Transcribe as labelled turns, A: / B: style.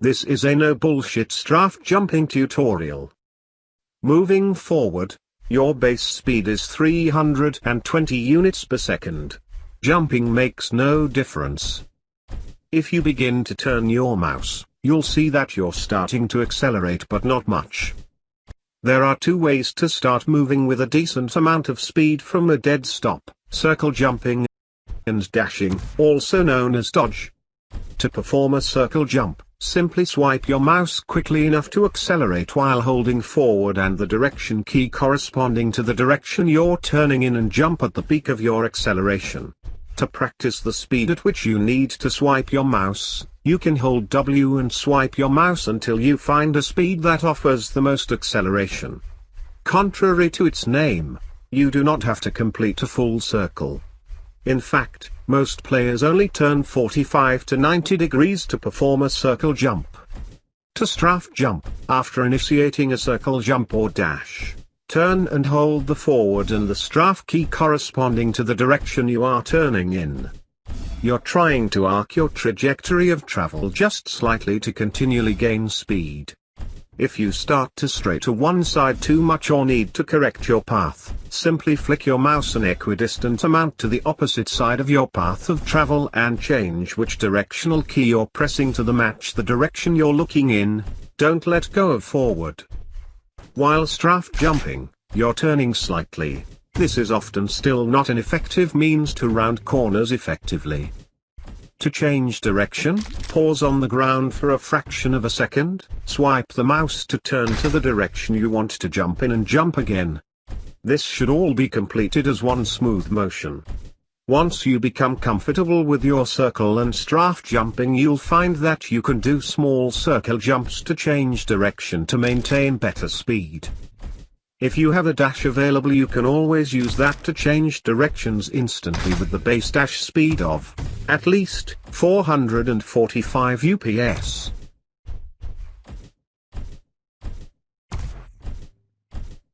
A: This is a no bullshit strafe jumping tutorial. Moving forward, your base speed is 320 units per second. Jumping makes no difference. If you begin to turn your mouse, you'll see that you're starting to accelerate but not much. There are two ways to start moving with a decent amount of speed from a dead stop, circle jumping and dashing, also known as dodge. To perform a circle jump, simply swipe your mouse quickly enough to accelerate while holding forward and the direction key corresponding to the direction you're turning in and jump at the peak of your acceleration. To practice the speed at which you need to swipe your mouse, you can hold W and swipe your mouse until you find a speed that offers the most acceleration. Contrary to its name, you do not have to complete a full circle. In fact, most players only turn 45 to 90 degrees to perform a circle jump. To strafe jump, after initiating a circle jump or dash, Turn and hold the forward and the strafe key corresponding to the direction you are turning in. You're trying to arc your trajectory of travel just slightly to continually gain speed. If you start to stray to one side too much or need to correct your path, simply flick your mouse an equidistant amount to the opposite side of your path of travel and change which directional key you're pressing to the match the direction you're looking in, don't let go of forward. While strafe jumping, you're turning slightly. This is often still not an effective means to round corners effectively. To change direction, pause on the ground for a fraction of a second, swipe the mouse to turn to the direction you want to jump in and jump again. This should all be completed as one smooth motion. Once you become comfortable with your circle and strafe jumping you'll find that you can do small circle jumps to change direction to maintain better speed. If you have a dash available you can always use that to change directions instantly with the base dash speed of, at least, 445 UPS.